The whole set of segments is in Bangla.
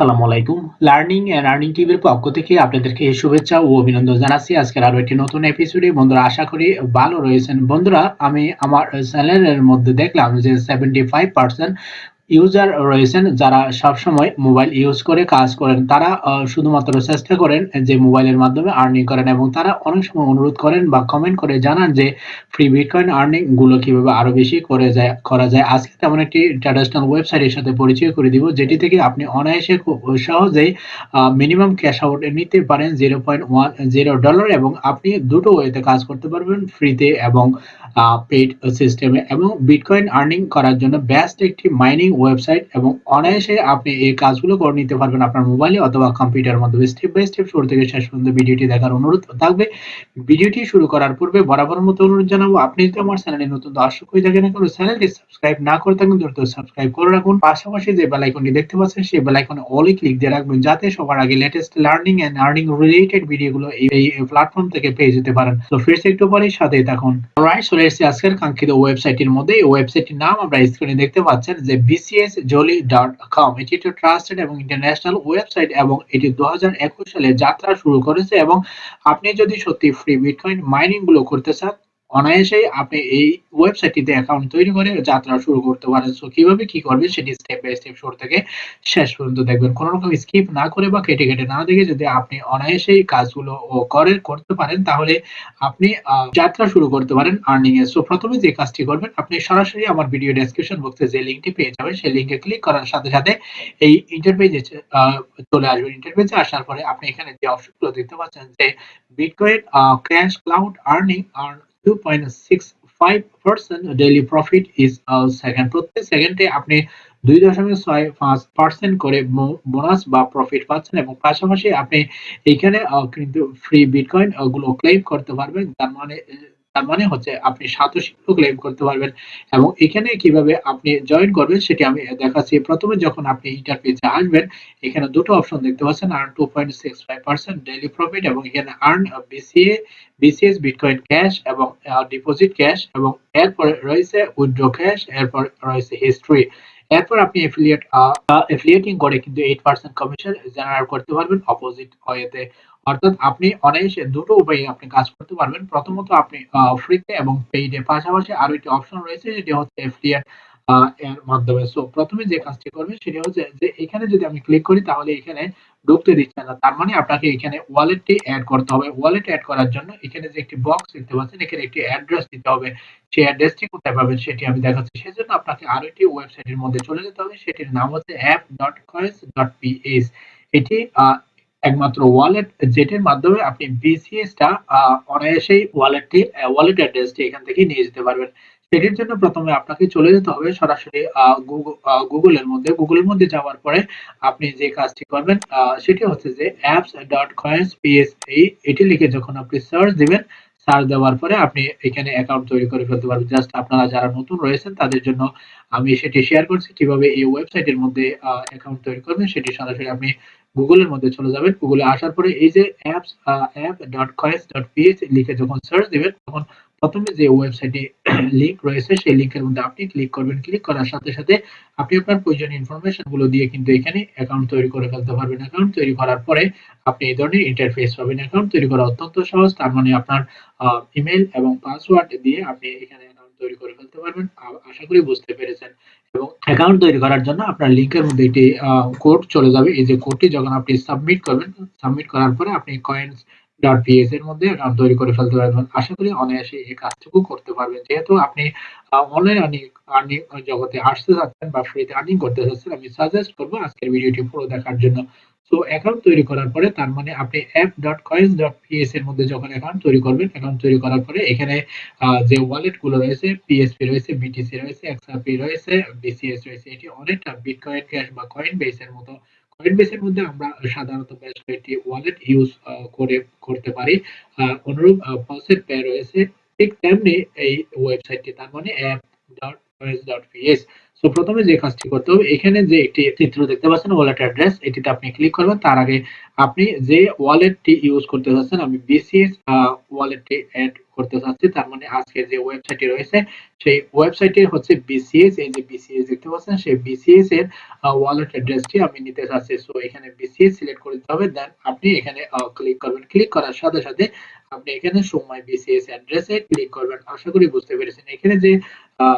আসসালামু আলাইকুম। লার্নিং এন্ড আর্নিং টিভির পক্ষ থেকে আপনাদেরকে শুভেচ্ছা ও অভিনন্দন জানাচ্ছি। আজকের আরও একটি নতুন এপিসোডে বন্ধুরা, আশা করি ভালো রয়েছেন। বন্ধুরা, আমি আমার চ্যানেলের মধ্যে দেখলাম যে সেভেন্টি ফাইভ পার্সেন্ট ইউজার রয়েছেন যারা সবসময় মোবাইল ইউজ করে কাজ করেন, তারা শুধুমাত্র চেষ্টা করেন যে মোবাইলের মাধ্যমে আর্নিং করেন এবং তারা অনেক সময় অনুরোধ করেন বা কমেন্ট করে জানান যে ফ্রি বিটকয়েন আর্নিংগুলো কীভাবে আরও বেশি করে যায়, করা যায়। আজকে তেমন একটি ট্র্যাডিশনাল ওয়েবসাইটের সাথে পরিচয় করে দিব, যেটি থেকে আপনি অনায়াসে খুব সহজেই মিনিমাম ক্যাশ আউট নিতে পারেন zero point one zero dollar এবং আপনি দুটো ওয়েতে কাজ করতে পারবেন ফ্রিতে এবং পেড সিস্টেমে এবং বিটকয়েন আর্নিং করার জন্য বেস্ট একটি মাইনিং ওয়েবসাইট এবং অনায়াসে আপনি এই কাজগুলো করে নিতে পারবেন আপনার মোবাইলে অথবা কম্পিউটারের মাধ্যমে। স্টেপ বাই স্টেপ শুরু থেকে শেষ পর্যন্ত ভিডিওটি দেখার অনুরোধ থাকবে। ভিডিওটি শুরু করার পূর্বে বরাবর মতো অনুরোধ জানাব, আপনি যদি আমার চ্যানেলে নতুন দর্শক হয়ে থাকেন এখন চ্যানেলটি সাবস্ক্রাইব না করে থাকেন, দ্রুত সাবস্ক্রাইব করে রাখুন। পাশাপাশি যে বেল আইকনটি দেখতে পাচ্ছেন, সেই বেল আইকনে অলি ক্লিক দিয়ে রাখবেন, যাতে সবার আগে latest learning and earning related ভিডিওগুলো এই প্ল্যাটফর্ম থেকে পেয়ে যেতে পারেন। তো ফিরছে একটু পরেই সাথেই থাকুন। রাইট চলে এসেছি আজকের কাঙ্ক্ষিত ওয়েবসাইটের মধ্যে। ওয়েবসাইটটির নাম আমরা স্ক্রিনে দেখতে পাচ্ছেন, যে বিসিএস জলি ডট কম এটি একটি ট্রাস্টেড এবং ইন্টারন্যাশনাল ওয়েবসাইট এবং এটি দু হাজার একুশ সালে যাত্রা শুরু করেছে এবং আপনি যদি সত্যি ফ্রি বিটকয়েন মাইনিংগুলো করতে চান অনায়াসেই আপনি এই ওয়েবসাইটটিতে অ্যাকাউন্ট তৈরি করে যাত্রা শুরু করতে পারেন। সো কীভাবে কি করবেন সেটি স্টেপ বাই স্টেপ শুরু থেকে শেষ পর্যন্ত দেখবেন। কোনো রকম স্কিপ না করে বা কেটে কেটে না দেখে যদি আপনি অনায়াসেই কাজগুলো ও করে, করতে পারেন, তাহলে আপনি যাত্রা শুরু করতে পারেন আর্নিং এর সো প্রথমে যে কাজটি করবেন, আপনি সরাসরি আমার ভিডিও ডেসক্রিপশন বক্সে যে লিঙ্কটি পেয়ে যাবেন, সেই লিঙ্কে ক্লিক করার সাথে সাথে এই ইন্টারপেজে চলে আসবেন। ইন্টারপেজে আসার পরে আপনি এখানে যে অপশনগুলো দেখতে পাচ্ছেন যে বিটকয়েন ক্যাশ ক্লাউড আর্নিং আর 2.65% ডেইলি প্রফিট ইজ সেকেন্ড প্রত্যেক সেকেন্ডে আপনি দুই দশমিক ছয় পাঁচ পার্সেন্ট করে বোনাস বা প্রফিট পাচ্ছেন এবং পাশাপাশি আপনি এখানে কিন্তু ফ্রি বিটকয়েনগুলো ক্লেম করতে পারবেন। তার মানে তার মানে হচ্ছে আপনি সাতোশি ক্লেম করতে পারবেন। এবং এখানে কীভাবে আপনি জয়েন করবেন সেটি আমি দেখাচ্ছি। প্রথমে যখন আপনি ইন্টারফেসে আসবেন, এখানে দুটো অপশন দেখতে পাচ্ছেন earn two point six five percent daily profit এবং এখানে earn BCA BCS bitcoin cash এবং ডিপোজিট ক্যাশ এবং এরপরে রয়েছে উইথড্র ক্যাশ এরপর রয়েছে হিস্ট্রি এরপর আপনি এফিলিয়েট এফিলিয়েটিং করে কিন্তু এইট পার্সেন্ট কমিশন জেনারেট করতে পারবেন অপোজিট ওয়েতে অর্থাৎ আপনি অনায়াসে দুটো উপায়ে আপনি কাজ করতে পারবেন। প্রথমত আপনি ফ্রিতে এবং পেইডে পাশাপাশি আরও একটি অপশন রয়েছে যেটি হচ্ছে এফিলিয়েট এর মাধ্যমে। সো প্রথমে যে কাজটি করবেন, সেটি হচ্ছে যে, এখানে যদি আমি ক্লিক করি, তাহলে এখানে ঢুকতে দিচ্ছে না। তার মানে আপনাকে এখানে ওয়ালেটটি অ্যাড করতে হবে। ওয়ালেট অ্যাড করার জন্য এখানে যে একটি বক্স দেখতে পাচ্ছেন, এখানে একটি অ্যাড্রেস দিতে হবে। সেই অ্যাড্রেসটি কোথায় পাবেন, সেটি আমি দেখাচ্ছি। সেজন্য আপনাকে আরও একটি ওয়েবসাইটের মধ্যে চলে যেতে হবে। সেটির নাম হচ্ছে app dot coins dot PS এটি একমাত্র ওয়ালেট যেটির মাধ্যমে আপনি বিসিএস টা অনায়াসেই ওয়ালেটটি ওয়ালেট অ্যাড্রেসটি এখান থেকে নিয়ে যেতে পারবেন। সেটির জন্য প্রথমে আপনাকে চলে যেতে হবে সরাসরি গুগলের মধ্যে। গুগলের মধ্যে যাওয়ার পরে আপনি যে কাজটি করবেন সেটি হচ্ছে যে অ্যাপস ডট কয়েন্স পিএসপি এটি লিখে যখন আপনি সার্চ দিবেন সার্চ দেওয়ার পরে আপনি এখানে অ্যাকাউন্ট তৈরি করে ফেলতে পারবেন। জাস্ট আপনারা যারা নতুন রয়েছেন, তাদের জন্য আমি সেটি শেয়ার করছি। কীভাবে এই ওয়েবসাইটের মধ্যে অ্যাকাউন্ট তৈরি করবেন, সেটি সরাসরি আপনি গুগলের মধ্যে চলে যাবেন গুগলে আসার পরে এই যে apps app dot coins dot PS লিখে যখন সার্চ দিবেন, তখন প্রথমে যে ওয়েবসাইটে লিংক রয়েছে, সেই লিংকের মধ্যে আপনি ক্লিক করবেন। ক্লিক করার সাথে সাথে আপনি আপনার প্রয়োজনীয় ইনফরমেশনগুলো দিয়ে কিন্তু এখানে অ্যাকাউন্ট তৈরি করে ফেলতে পারবেন। অ্যাকাউন্ট তৈরি করার পরে আপনি এই ধরনের ইন্টারফেস পাবেন। অ্যাকাউন্ট তৈরি করা অত্যন্ত সহজ। তার মানে আপনার ইমেল এবং পাসওয়ার্ড দিয়ে আপনি এখানে তৈরি করে ফেলতে পারবেন। আশা করি বুঝতে পেরেছেন। এবং অ্যাকাউন্ট তৈরি করার জন্য আপনার লিংকের মধ্যে একটি কোড চলে যাবে। এই যে কোডটি যখন আপনি সাবমিট করবেন সাবমিট করার পরে আপনি কয়েন্স ডট পিএস এর মধ্যে অ্যাকাউন্ট তৈরি করে ফেলতে পারবেন। আশা করি অনায়াসে এই কাজটুকু করতে পারবেন। যেহেতু আপনি অনলাইন আর্নিং আর্নিং জগতে আসতে চাচ্ছেন বা ফ্রিতে আর্নিং করতে চাচ্ছেন আমি সাজেস্ট করব আজকের ভিডিওটি পুরো দেখার জন্য। সো অ্যাকাউন্ট তৈরি করার পরে তার মানে আপনি পিএস এর মধ্যে যখন অ্যাকাউন্ট তৈরি করবেন অ্যাকাউন্ট তৈরি করার পরে এখানে যে ওয়ালেটগুলো রয়েছে পিএসপি রয়েছে বিটিসি রয়েছে এক্সআরপি রয়েছে বিসিএস রয়েছে, এটি অনেকটা বিটকয়েন ক্যাশ বা কয়েন বেসের মতো। কয়েন বেসের মধ্যে আমরা সাধারণত বেশ কয়েকটি ওয়ালেট ইউজ করে, করতে পারি। অনুরূপ পসেট পে রয়েছে। ঠিক তেমনি এই ওয়েবসাইটটি তার মানে পিএস সো প্রথমে যে কাজটি করতে হবে, এখানে যে একটি চিত্র দেখতে পাচ্ছেন ওয়ালেট অ্যাড্রেস এটিতে আপনি ক্লিক করবেন। তার আগে আপনি যে ওয়ালেটটি ইউজ করতে চাচ্ছেন, আমি বিসিএস ওয়ালেটটি অ্যাড করতে চাচ্ছি। তার মানে আজকে যে ওয়েবসাইটটি রয়েছে, সেই ওয়েবসাইটে হচ্ছে বিসিএস এই যে বিসিএস দেখতে পাচ্ছেন, সেই বিসিএস এর ওয়ালেট অ্যাড্রেসটি আমি নিতে চাচ্ছি। সো এখানে বিসিএস সিলেক্ট করে দিতে হবে দেন আপনি এখানে ক্লিক করবেন। ক্লিক করার সাথে সাথে আপনি এখানে সময় বিসিএস অ্যাড্রেসে ক্লিক করবেন। আশা করি বুঝতে পেরেছেন। এখানে যে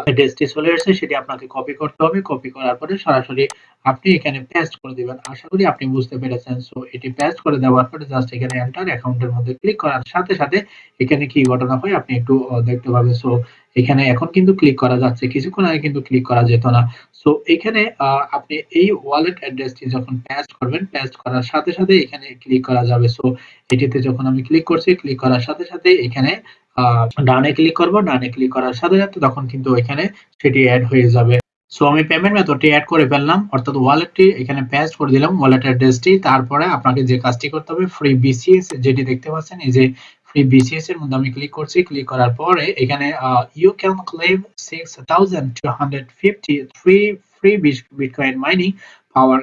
অ্যাড্রেসটি চলে আসছে সেটি আপনাকে কপি করতে হবে। কপি করার পরে সরাসরি আপনি এখানে পেস্ট করে দিবেন। আশা করি আপনি বুঝতে পেরেছেন। সো এটি পেস্ট করে দেওয়ার পরে জাস্ট এখানে এন্টার অ্যাকাউন্টের মধ্যে ক্লিক করার সাথে সাথে এখানে কি ঘটনা হয় আপনি একটু দেখতে পাবেন। সো এখানে এখন কিন্তু ক্লিক করা যাচ্ছে। কিছুক্ষণ আগে কিন্তু ক্লিক করা যেত না। সো এখানে আপনি এই ওয়ালেট অ্যাড্রেসটি যখন পেস্ট করবেন পেস্ট করার সাথে সাথে এখানে ক্লিক করা যাবে। সো এটিতে যখন আমি ক্লিক করছি ক্লিক করার সাথে সাথে এখানে ডানে ক্লিক করব, ডানে ক্লিক করার সাথে সাথে তখন কিন্তু এখানে সেটি অ্যাড হয়ে যাবে। সো আমি পেমেন্ট মেথডটি অ্যাড করে ফেললাম, অর্থাৎ ওয়ালেটটি এখানে পেস্ট করে দিলাম ওয়ালেট অ্যাড্রেসটি তারপরে আপনাকে যে কাজটি করতে হবে ফ্রি বিসিএস যেটি দেখতে পাচ্ছেন, এই যে ফ্রি বিসিএস এর মধ্যে আমি ক্লিক করছি। ক্লিক করার পরে এখানে you can claim six thousand two hundred fifty free free bitcoin mining power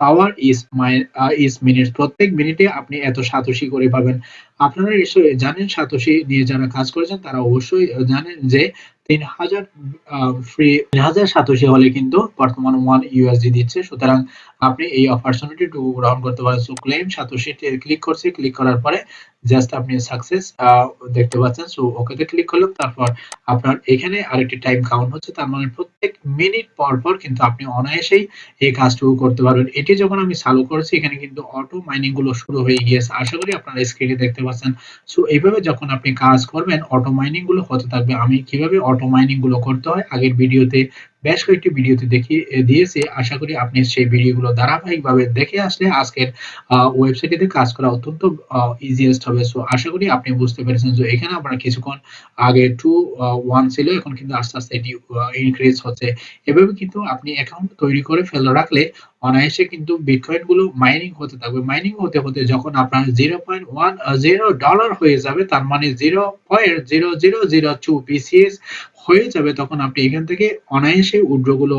power is my is minutes প্রত্যেক মিনিটে আপনি এত সাতোশি করে পাবেন। আপনারা নিশ্চয়ই জানেন সাতোশি নিয়ে যারা কাজ করেছেন, তারা অবশ্যই জানেন যে তিন হাজার ফ্রি তিন হাজার সাতোশি হলে কিন্তু বর্তমান ওয়ান ইউএসডি দিচ্ছে। সুতরাং আপনি এই অপরচুনিটিটুকু গ্রহণ করতে পারেন। সো ক্লেম সাতোশি ক্লিক করছি। ক্লিক করার পরে জাস্ট আপনি সাকসেস দেখতে পাচ্ছেন। সো ওকেতে ক্লিক করলাম তারপর আপনার এখানে আরেকটি টাইম কাউন্ট হচ্ছে। তার মানে প্রত্যেক মিনিট পর পর কিন্তু আপনি অনায়াসেই এই কাজটুকু করতে পারবেন। এটি যখন আমি চালু করেছি, এখানে কিন্তু অটো মাইনিংগুলো শুরু হয়ে গিয়েছে। আশা করি আপনারা স্ক্রিনে দেখতে পাচ্ছেন। সো এইভাবে যখন আপনি কাজ করবেন অটো মাইনিংগুলো হতে থাকবে। আমি কীভাবে অটো মাইনিংগুলো করতে হয়, আগের ভিডিওতে, বেশ কয়েকটি ভিডিওতে দেখিয়ে দিয়েছি। আশা করি আপনি সেই ভিডিওগুলো ধারাবাহিকভাবে দেখে আসলে আজকের ওয়েবসাইটটিতে কাজ করা অত্যন্ত ইজিয়েস্ট হবে। সো আশা করি আপনি বুঝতে পেরেছেন যে এখানে আপনার কিছুক্ষণ আগে টু ওয়ান ছিল। এখন কিন্তু আস্তে আস্তে এটি ইনক্রিজ হচ্ছে। এভাবে কিন্তু আপনি অ্যাকাউন্ট তৈরি করে ফেলে রাখলে অনায়াসে কিন্তু বিটকয়েনগুলো মাইনিং হতে থাকবে। মাইনিং হতে হতে যখন আপনার zero point one zero dollar হয়ে যাবে, তার মানে zero point zero zero zero two BCS হয়ে যাবে, তখন আপনি এখান থেকে অনায়াসে উইথড্রগুলো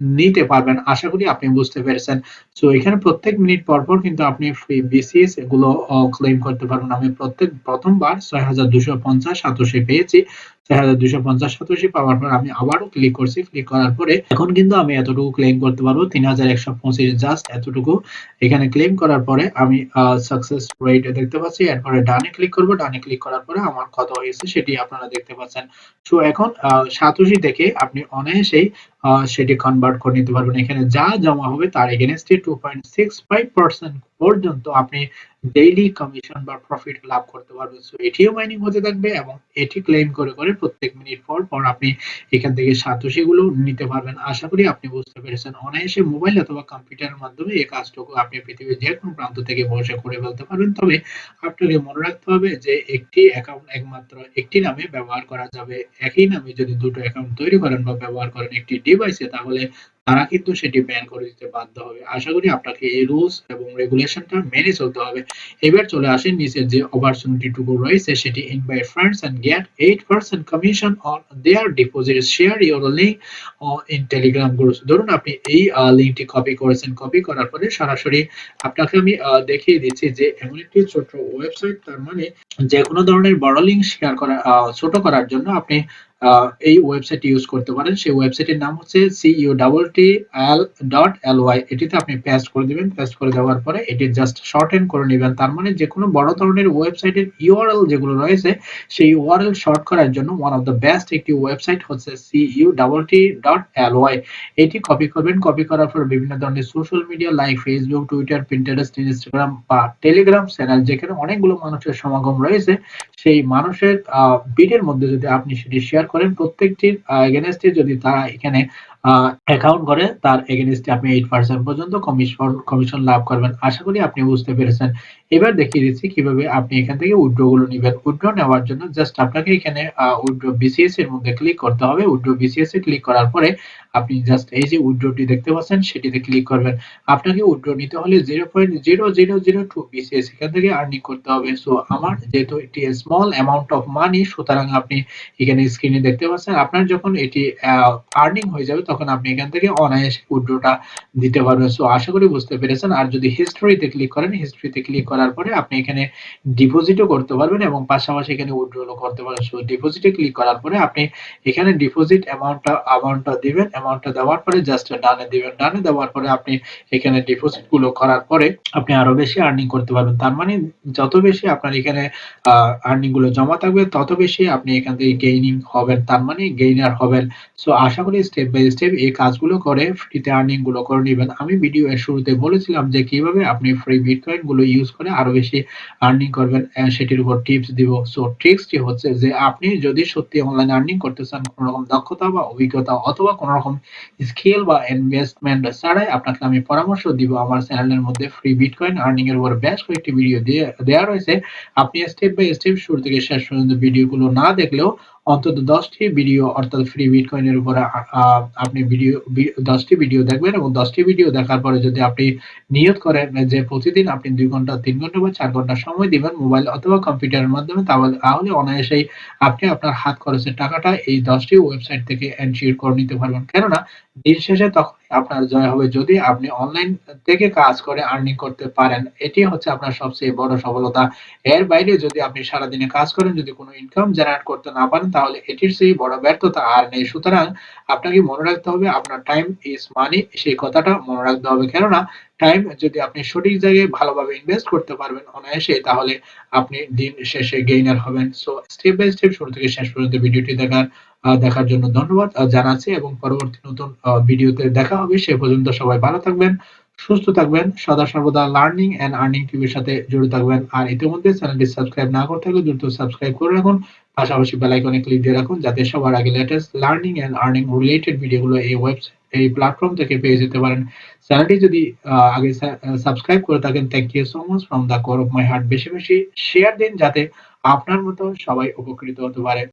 নিতে পারবেন। আশা করি আপনি বুঝতে পেরেছেন। সো এখানে প্রত্যেক মিনিট পর পর কিন্তু আপনি ফ্রি বিসিএস এগুলো ক্লেম করতে পারবেন। আমি প্রত্যেক, প্রথমবার ছয় হাজার দুশো পঞ্চাশ সাতশে পেয়েছি। ডানে ক্লিক করব। ডানে ক্লিক করার পরে আমার কত হয়েছে সেটি আপনারা দেখতে পাচ্ছেন। সো এখন সাতোশি থেকে আপনি অনায়াসেই সেটি কনভার্ট করে নিতে পারবেন। এখানে যা জমা হবে তার এগেনস্টে two point six five percent পর্যন্ত আপনি ডেইলি কমিশন বা প্রফিট লাভ করতে পারবেন। সো এটিও মাইনিং হতে থাকবে এবং এটি ক্লেম করে করে প্রত্যেক মিনিট পর পর আপনি এখান থেকে সাতোশি গুলো নিতে পারবেন। আশা করি আপনি বুঝতে পেরেছেন। অনায়াসে মোবাইল অথবা কম্পিউটারের মাধ্যমে এই কাজটুকু আপনি পৃথিবীর যে কোনো প্রান্ত থেকে বসে করে ফেলতে পারবেন। তবে আপনাকে মনে রাখতে হবে যে একটি অ্যাকাউন্ট একমাত্র একটি নামে ব্যবহার করা যাবে। একই নামে যদি দুটো অ্যাকাউন্ট তৈরি করেন বা ব্যবহার করেন একটি ডিভাইসে তাহলে তারা কিন্তু সেটি ব্যান করে দিতে বাধ্য হবে। আশা করি আপনাকে এই রুলস এবং রেগুলেশনটা মেনে চলতে হবে। এবার চলে আসেন নিচের যে অপরচুনিটি টুকু রয়েছে, সেটি invite friends and get 8% commission on their deposit share your link in Telegram group ধরুন আপনি এই লিংকটি কপি করেছেন। কপি করার পরে সরাসরি আপনাকে আমি দেখিয়ে দিচ্ছি যে এমন একটি ছোট ওয়েবসাইট তার মানে যে কোনো ধরনের বড় লিংক শেয়ার করা ছোট করার জন্য আপনি এই ওয়েবসাইট ইউজ করতে পারেন। সেই ওয়েবসাইটের নাম হচ্ছে CU double T L dot L Y এটিতে আপনি পেস্ট করে দিবেন। পেস্ট করে দেওয়ার পরে এটি জাস্ট শর্ট এন্ড করে নেবেন। তার মানে যে কোনো বড় ধরনের ওয়েবসাইটের ইউআরএল যেগুলো রয়েছে, সেই ইউআরএল শর্ট করার জন্য ওয়ান অফ দ্য বেস্ট একটি ওয়েবসাইট হচ্ছে CU double T dot L Y এটি কপি করবেন। কপি করার পর বিভিন্ন ধরনের social media like Facebook Twitter Pinterest Instagram বা টেলিগ্রাম চ্যানেল যেখানে অনেকগুলো মানুষের সমাগম রয়েছে, সেই মানুষের বিটের মধ্যে যদি আপনি সেটি শেয়ার করেন, প্রত্যেকটির এগেনস্টে যদি তারা এখানে অ্যাকাউন্ট করে তার এগেনস্টে আপনি এইট পার্সেন্ট পর্যন্ত কমিশন কমিশন লাভ করবেন। আশা করি আপনি বুঝতে পেরেছেন। এবার দেখিয়ে দিচ্ছি কীভাবে আপনি এখান থেকে উইড্রো গুলো নেবেন। উইড্রো নেওয়ার জন্য জাস্ট আপনাকে এখানে উইড্রো বিসিএস এর মধ্যে ক্লিক করতে হবে। উইড্রো বিসিএস এ ক্লিক করার পরে আপনি জাস্ট এই যে উইড্রোটি দেখতে পাচ্ছেন, সেটিতে ক্লিক করবেন। আপনাকে উইড্রো নিতে হলে zero point zero zero zero two BCS এখান থেকে আর্নিং করতে হবে। সো আমার যেহেতু একটি স্মল অ্যামাউন্ট অফ মানি সুতরাং আপনি এখানে স্ক্রিনে দেখতে পাচ্ছেন। আপনার যখন এটি আর্নিং হয়ে যাবে তখন আপনি এখান থেকে অনায়াসে উইথড্রটা দিতে পারবেন। সো আশা করি বুঝতে পেরেছেন। আর যদি হিস্টরিতে ক্লিক করেন, হিস্টরিতে ক্লিক করার পরে আপনি এখানে ডিপোজিটও করতে পারবেন এবং পাশাপাশি এখানে উইথড্রলও করতে পারেন। সো ডিপোজিটে ক্লিক করার পরে আপনি এখানে ডিপোজিট অ্যামাউন্টটা অ্যামাউন্টটা দিবেন। অ্যামাউন্টটা দেওয়ার পরে জাস্ট ডানে দিবেন। ডানে দেওয়ার পরে আপনি এখানে ডিপোজিটগুলো করার পরে আপনি আরও বেশি আর্নিং করতে পারবেন। তার মানে যত বেশি আপনার এখানে আর্নিংগুলো জমা থাকবে তত বেশি আপনি এখান থেকে গেইনিং হবেন। তার মানে গেইনার হবেন। সো আশা করি স্টেপ বাই স্টেপ এই কাজগুলো করে ফ্রিতে আর্নিংগুলো করে নিবেন। আমি ভিডিও এর শুরুতে বলেছিলাম যে কীভাবে আপনি ফ্রি বিটকয়েনগুলো ইউজ করে আরও বেশি আর্নিং করবেন সেটির উপর টিপস দিব। সো ট্রিক্সটি হচ্ছে যে আপনি যদি সত্যি অনলাইন আর্নিং করতে চান কোন রকম দক্ষতা বা অভিজ্ঞতা অথবা কোন রকম স্কিল বা ইনভেস্টমেন্ট ছাড়াই আপনাকে আমি পরামর্শ দিব আমার চ্যানেলের মধ্যে ফ্রি বিটকয়েন আর্নিং এর উপর বেশ কয়েকটি ভিডিও দেয়া রয়েছে। আপনি স্টেপ বাই স্টেপ শুরু থেকে শেষ পর্যন্ত ভিডিওগুলো না দেখলেও অন্তত ১০ টি ভিডিও অর্থাৎ ফ্রি বিটকয়েনের উপরে আপনি ভিডিও দশটি ভিডিও দেখবেন এবং দশটি ভিডিও দেখার পরে যদি আপনি করেন যে প্রতিদিন আপনি দুই ঘণ্টা, তিন ঘণ্টা বা চার ঘণ্টা সময় দিবেন মোবাইল অথবা কম্পিউটারের মাধ্যমে তাহলে অনায়াসেই আপনি আপনার হাত খরচের টাকাটা এই দশটি ওয়েবসাইট থেকে এনশিওর করে নিতে পারবেন। কেননা দিন শেষে তখনই আপনার জয় হবে যদি আপনি অনলাইন থেকে কাজ করে আর্নিং করতে পারেন। এটি হচ্ছে আপনার সবচেয়ে বড় সফলতা। এর বাইরে যদি আপনি সারাদিনে কাজ করেন, যদি কোন ইনকাম জেনারেট করতে না পারেন, তাহলে এটির চেয়ে বড় ব্যর্থতা আর নেই। সুতরাং আপনাকে মনে রাখতে হবে, আপনার টাইম ইস মানি সেই কথাটা মনে রাখতে হবে। কেননা টাইম যদি আপনি সঠিক জায়গায় ভালোভাবে ইনভেস্ট করতে পারবেন অনায়াসে, তাহলে আপনি দিন শেষে গেইনার হবেন। সো স্টেপ বাই স্টেপ শুরু থেকে শেষ পর্যন্ত ভিডিওটি দেখার দেখার জন্য ধন্যবাদ জানাচ্ছি এবং পরবর্তী নতুন ভিডিওতে দেখা হবে। সে পর্যন্ত সবাই ভালো থাকবেন, সুস্থ থাকবেন। সদা সর্বদা লার্নিং অ্যান্ড আর্নিং টিভির সাথে জড়িত থাকবেন। আর ইতিমধ্যে চ্যানেলটি সাবস্ক্রাইব না করে থাকলে দ্রুত সাবস্ক্রাইব করে রাখুন। পাশাপাশি বেল আইকনে ক্লিক দিয়ে রাখুন যাতে সবার আগে latest learning and earning related ভিডিওগুলো এই ওয়েবসাইট এই প্ল্যাটফর্ম থেকে পেয়ে যেতে পারেন। চ্যানেলটি যদি আগে সাবস্ক্রাইব করে থাকেন thank you so much from the core of my heart বেশি, বেশি শেয়ার দিন যাতে আপনার মতো সবাই উপকৃত হতে পারে।